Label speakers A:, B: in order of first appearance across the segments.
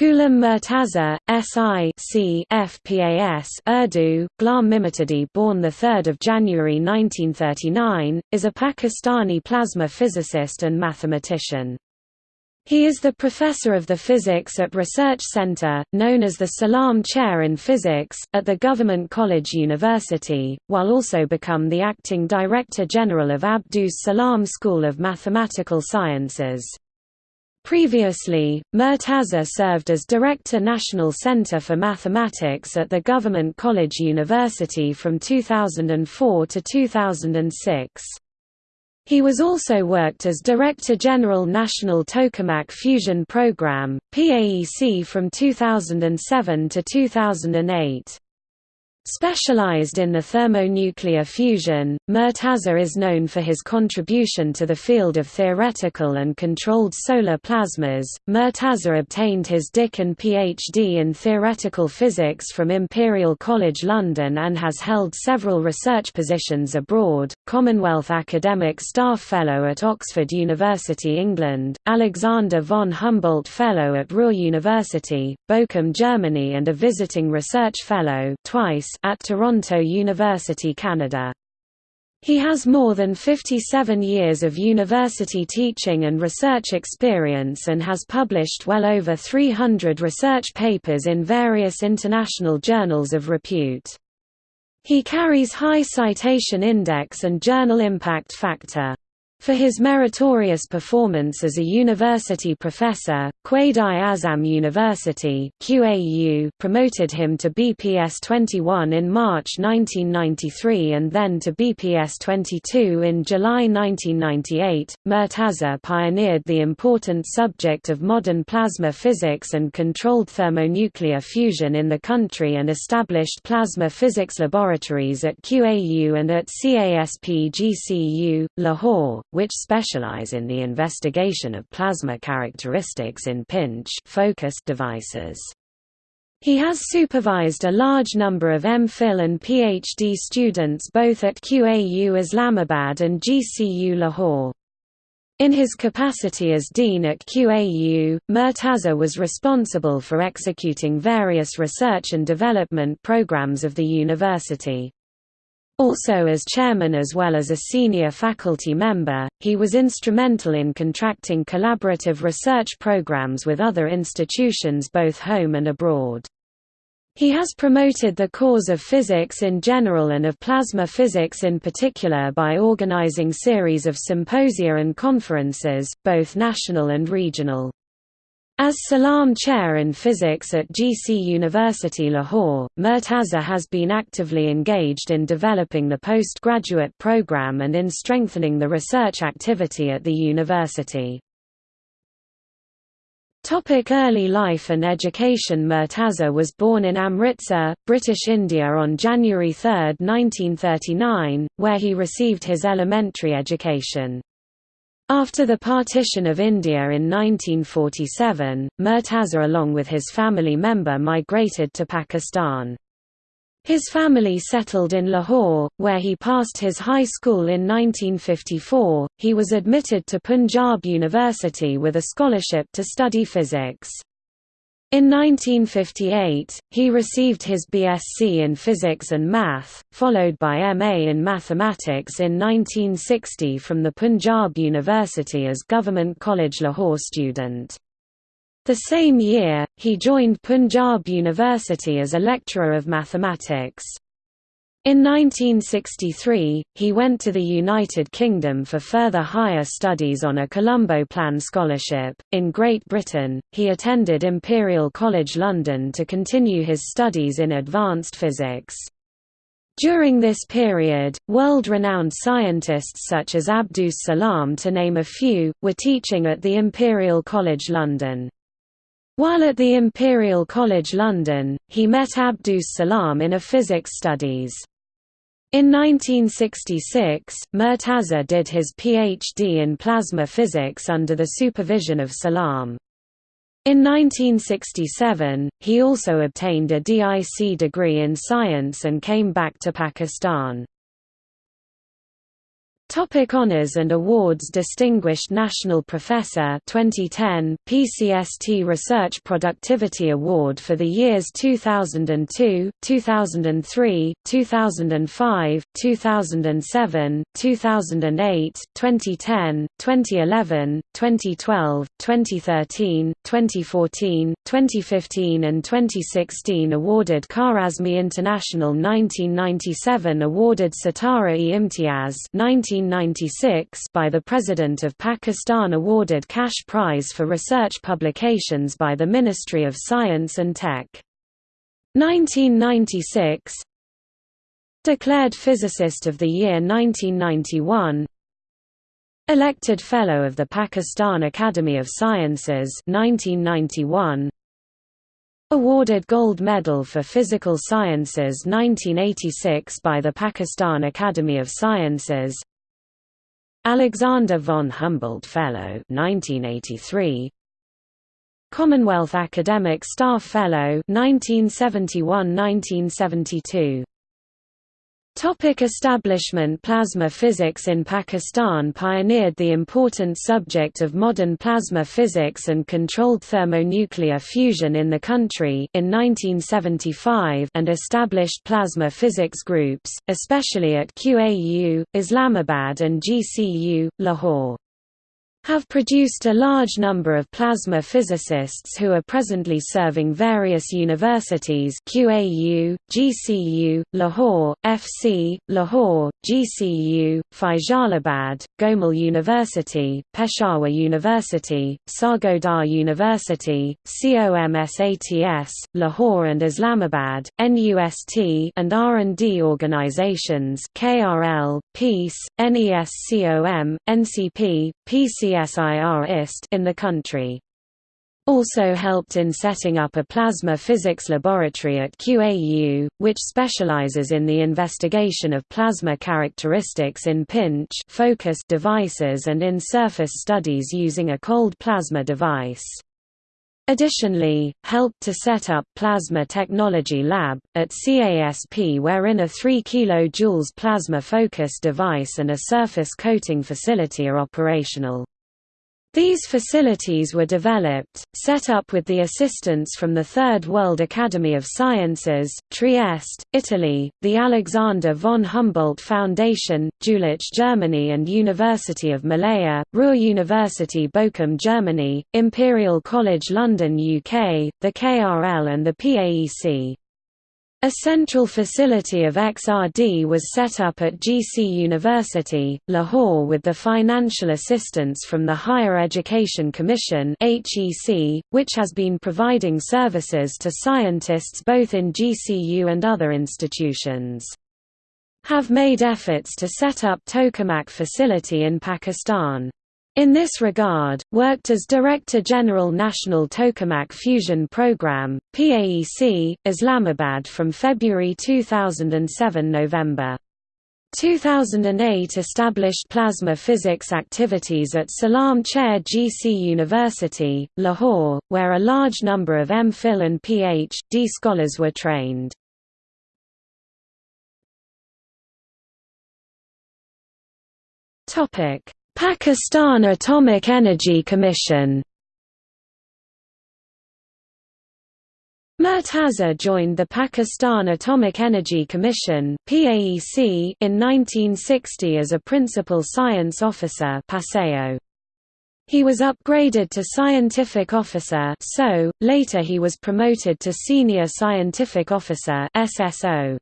A: Ghulam Murtaza, S.I. C. FPAS Urdu, Ghulam Mimtadi born 3 January 1939, is a Pakistani plasma physicist and mathematician. He is the professor of the Physics at Research Center, known as the Salam Chair in Physics, at the Government College University, while also become the acting Director General of Abdus Salam School of Mathematical Sciences. Previously, Murtaza served as Director National Center for Mathematics at the Government College University from 2004 to 2006. He was also worked as Director General National Tokamak Fusion Program, PAEC from 2007 to 2008. Specialized in the thermonuclear fusion, Murtaza is known for his contribution to the field of theoretical and controlled solar plasmas. Murtaza obtained his DIC and PhD in theoretical physics from Imperial College London and has held several research positions abroad Commonwealth Academic Staff Fellow at Oxford University, England, Alexander von Humboldt Fellow at Ruhr University, Bochum, Germany, and a visiting research fellow twice at Toronto University, Canada. He has more than 57 years of university teaching and research experience and has published well over 300 research papers in various international journals of repute. He carries high citation index and journal impact factor. For his meritorious performance as a university professor, Quaid-i-Azam University QAU promoted him to BPS 21 in March 1993 and then to BPS 22 in July 1998. Murtaza pioneered the important subject of modern plasma physics and controlled thermonuclear fusion in the country and established plasma physics laboratories at QAU and at CASP GCU, Lahore which specialize in the investigation of plasma characteristics in pinch focused devices. He has supervised a large number of MPhil and PhD students both at QAU Islamabad and GCU Lahore. In his capacity as dean at QAU, Murtaza was responsible for executing various research and development programs of the university. Also as chairman as well as a senior faculty member, he was instrumental in contracting collaborative research programs with other institutions both home and abroad. He has promoted the cause of physics in general and of plasma physics in particular by organizing series of symposia and conferences, both national and regional. As Salam Chair in Physics at GC University Lahore, Murtaza has been actively engaged in developing the postgraduate program and in strengthening the research activity at the university. Topic early life and education Murtaza was born in Amritsar, British India on January 3, 1939, where he received his elementary education. After the partition of India in 1947, Murtaza along with his family member migrated to Pakistan. His family settled in Lahore, where he passed his high school in 1954. He was admitted to Punjab University with a scholarship to study physics. In 1958, he received his BSc in Physics and Math, followed by MA in Mathematics in 1960 from the Punjab University as Government College Lahore student. The same year, he joined Punjab University as a lecturer of mathematics. In 1963, he went to the United Kingdom for further higher studies on a Colombo Plan scholarship. In Great Britain, he attended Imperial College London to continue his studies in advanced physics. During this period, world-renowned scientists such as Abdus Salam to name a few, were teaching at the Imperial College London. While at the Imperial College London, he met Abdus Salam in a physics studies. In 1966, Murtaza did his PhD in plasma physics under the supervision of Salam. In 1967, he also obtained a DIC degree in science and came back to Pakistan. Topic honors and awards Distinguished National Professor 2010 PCST Research Productivity Award for the years 2002, 2003, 2005, 2007, 2008, 2010, 2011, 2012, 2013, 2014, 2015 and 2016 awarded Khwarizmi International 1997 awarded Sitara e Imtiaz 19 1996 by the President of Pakistan awarded cash prize for research publications by the Ministry of Science and Tech. 1996 Declared Physicist of the Year 1991 Elected Fellow of the Pakistan Academy of Sciences 1991 Awarded Gold Medal for Physical Sciences 1986 by the Pakistan Academy of Sciences Alexander von Humboldt Fellow 1983 Commonwealth Academic Staff Fellow 1971-1972 Topic establishment. Plasma physics in Pakistan pioneered the important subject of modern plasma physics and controlled thermonuclear fusion in the country in 1975 and established plasma physics groups, especially at QAU, Islamabad and GCU, Lahore have produced a large number of plasma physicists who are presently serving various universities QAU, GCU, Lahore, FC, Lahore, GCU, Faisalabad, Gomal University, Peshawar University, Sargodha University, COMSATS, Lahore and Islamabad, NUST and R&D organizations KRL, PEACE, NESCOM, NCP, PCS in the country. Also helped in setting up a plasma physics laboratory at QAU, which specializes in the investigation of plasma characteristics in pinch focus devices and in surface studies using a cold plasma device. Additionally, helped to set up Plasma Technology Lab, at CASP wherein a 3 kJ plasma focus device and a surface coating facility are operational. These facilities were developed, set up with the assistance from the Third World Academy of Sciences, Trieste, Italy, the Alexander von Humboldt Foundation, Jülich Germany and University of Malaya, Ruhr University Bochum Germany, Imperial College London UK, the KRL and the PAEC. A central facility of XRD was set up at GC University, Lahore with the financial assistance from the Higher Education Commission which has been providing services to scientists both in GCU and other institutions. Have made efforts to set up Tokamak facility in Pakistan. In this regard, worked as Director General National Tokamak Fusion Program, PAEC, Islamabad from February 2007 November 2008 established plasma physics activities at Salam Chair GC University, Lahore, where a large number of MPhil and Ph.D. scholars were trained. Topic Pakistan Atomic Energy Commission Murtaza joined the Pakistan Atomic Energy Commission (PAEC) in 1960 as a principal science officer. He was upgraded to scientific officer (SO). Later he was promoted to senior scientific officer (SSO).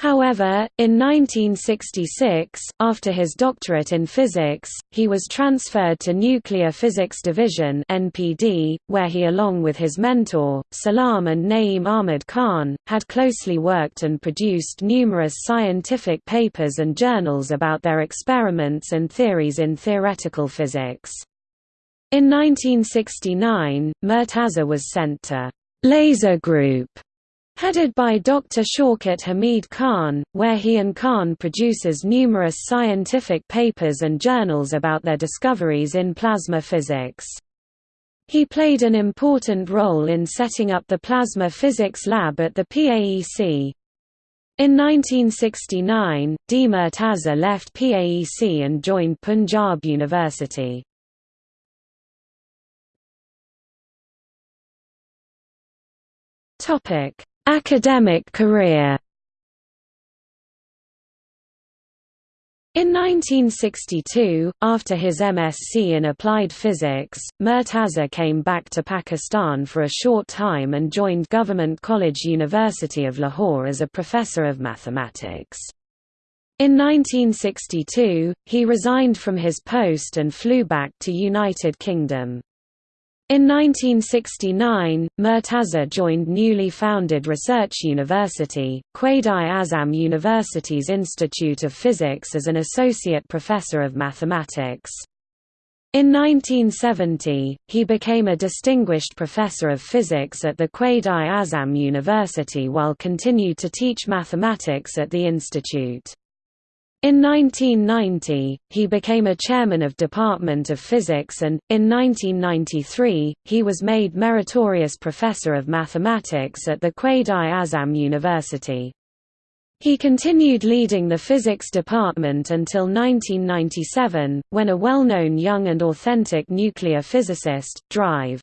A: However, in 1966, after his doctorate in physics, he was transferred to Nuclear Physics Division (NPD), where he along with his mentor, Salam and Naeem Ahmad Khan, had closely worked and produced numerous scientific papers and journals about their experiments and theories in theoretical physics. In 1969, Murtaza was sent to Laser Group Headed by Dr. Shaukat Hamid Khan, where he and Khan produces numerous scientific papers and journals about their discoveries in plasma physics. He played an important role in setting up the Plasma Physics Lab at the PAEC. In 1969, D. Murtaza left PAEC and joined Punjab University. Academic career In 1962, after his MSc in Applied Physics, Murtaza came back to Pakistan for a short time and joined Government College University of Lahore as a professor of mathematics. In 1962, he resigned from his post and flew back to United Kingdom. In 1969, Murtaza joined newly founded research university, Quaid-i-Azam University's Institute of Physics as an associate professor of mathematics. In 1970, he became a distinguished professor of physics at the Quaid-i-Azam University while continued to teach mathematics at the institute. In 1990, he became a chairman of Department of Physics and, in 1993, he was made Meritorious Professor of Mathematics at the Quaid-i-Azam University. He continued leading the physics department until 1997, when a well-known young and authentic nuclear physicist, Drive.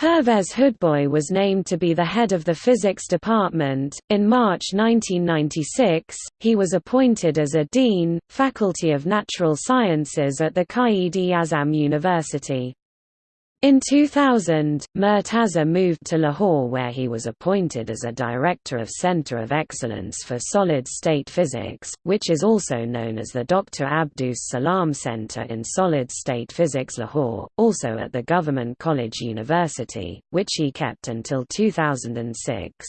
A: Pervez Hoodbhoy was named to be the head of the physics department. In March 1996, he was appointed as a dean, Faculty of Natural Sciences at the Quaid-i-Azam University. In 2000, Murtaza moved to Lahore where he was appointed as a director of Centre of Excellence for Solid-State Physics, which is also known as the Dr. Abdus Salam Centre in Solid-State Physics Lahore, also at the Government College University, which he kept until 2006.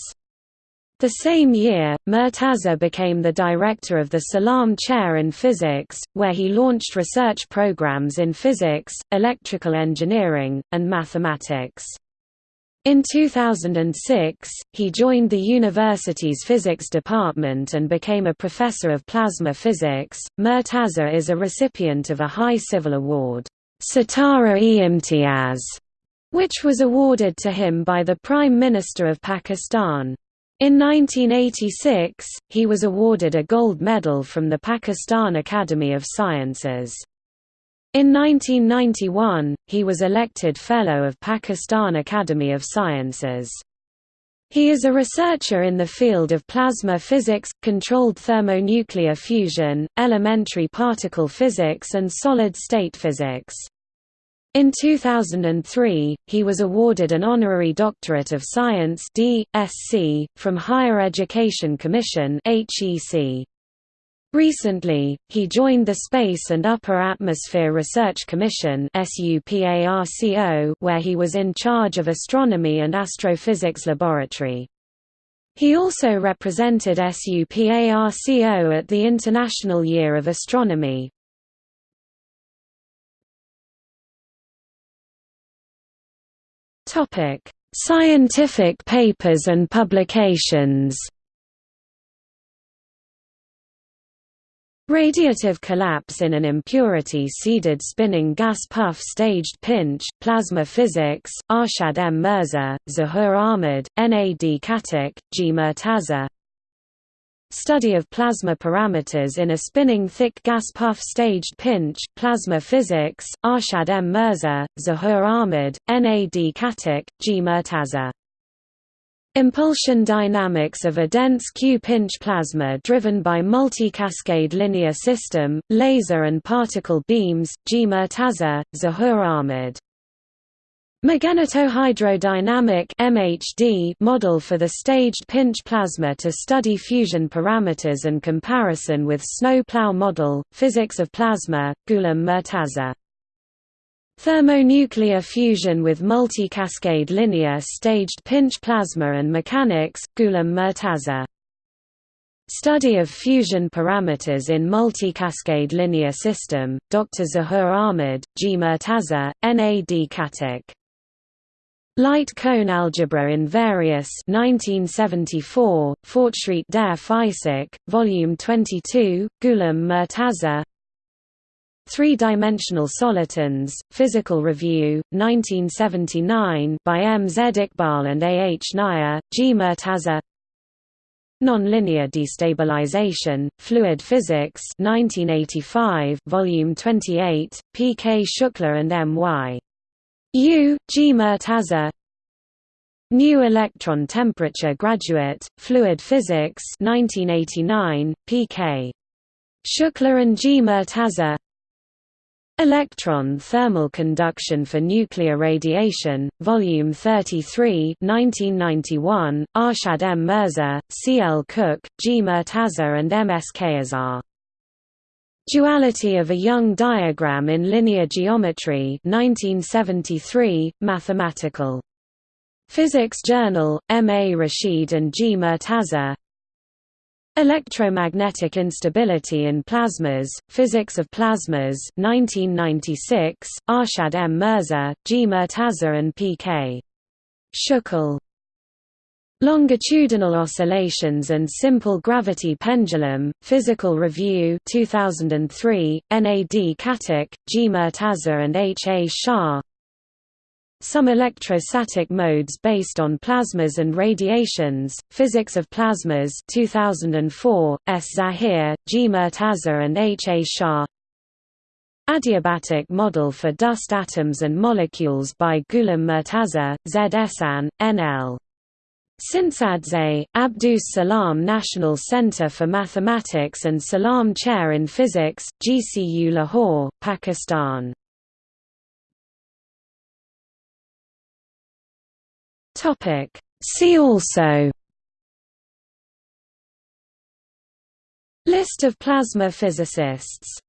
A: The same year, Murtaza became the director of the Salam Chair in Physics, where he launched research programs in physics, electrical engineering, and mathematics. In 2006, he joined the university's physics department and became a professor of plasma physics. Murtaza is a recipient of a high civil award, Sitara-e-Imtiaz, which was awarded to him by the Prime Minister of Pakistan. In 1986, he was awarded a gold medal from the Pakistan Academy of Sciences. In 1991, he was elected Fellow of Pakistan Academy of Sciences. He is a researcher in the field of plasma physics, controlled thermonuclear fusion, elementary particle physics and solid-state physics. In 2003, he was awarded an honorary Doctorate of Science D.Sc. from Higher Education Commission HEC. Recently, he joined the Space and Upper Atmosphere Research Commission where he was in charge of Astronomy and Astrophysics Laboratory. He also represented SUPARCO at the International Year of Astronomy. Topic: Scientific papers and publications. Radiative collapse in an impurity-seeded spinning gas puff staged pinch, plasma physics, Arshad M. Mirza, Zahur Ahmed, N. A. D. Khattak, G. Murtaza Study of plasma parameters in a spinning thick gas puff staged pinch, plasma physics, Arshad M. Mirza, Zahur Ahmed, N. A. D. Khattak, G. Murtaza. Impulsion dynamics of a dense Q-pinch plasma driven by multi-cascade linear system, laser and particle beams, G. Murtaza, Zahur Ahmed. Magnetohydrodynamic MHD model for the staged pinch plasma to study fusion parameters and comparison with snowplow model, physics of plasma, Ghulam Murtaza. Thermonuclear fusion with multi-cascade linear staged pinch plasma and mechanics, Ghulam Murtaza. Study of fusion parameters in multi-cascade linear system, Dr. Zahur Ahmed, G. Murtaza, N. A. D. Khattak. Light cone algebra in various 1974, Fortschritt der Physik, Volume 22, Ghulam Murtaza Three-dimensional solitons, Physical Review, 1979 by M. Z. Iqbal and A. H. Nair, G. Murtaza Nonlinear Destabilization, Fluid Physics 1985, Volume 28, P. K. Shukla and M. Y. U. G. Murtaza New Electron Temperature Graduate, Fluid Physics 1989, P. K. Shukla and G. Murtaza Electron Thermal Conduction for Nuclear Radiation, Volume 33 1991, Arshad M. Mirza, C. L. Cook, G. Murtaza and M. S. Kayazar. Duality of a Young Diagram in Linear Geometry 1973, Mathematical. Physics Journal, M. A. Rashid and G. Murtaza Electromagnetic Instability in Plasmas, Physics of Plasmas 1996, Arshad M. Mirza, G. Murtaza and P. K. Shukla. Longitudinal Oscillations and Simple Gravity Pendulum, Physical Review 2003, N. A. D. Khattak, G. Murtaza and H. A. Shah some electrostatic modes based on plasmas and radiations, Physics of Plasmas 2004, S. Zahir, G. Murtaza and H. A. Shah Adiabatic model for dust atoms and molecules by Ghulam Murtaza, Z. Ehsan, N. Tsintsadze, Abdus Salam National Centre for Mathematics and Salam Chair in Physics, GCU Lahore, Pakistan.
B: See also
A: List of plasma physicists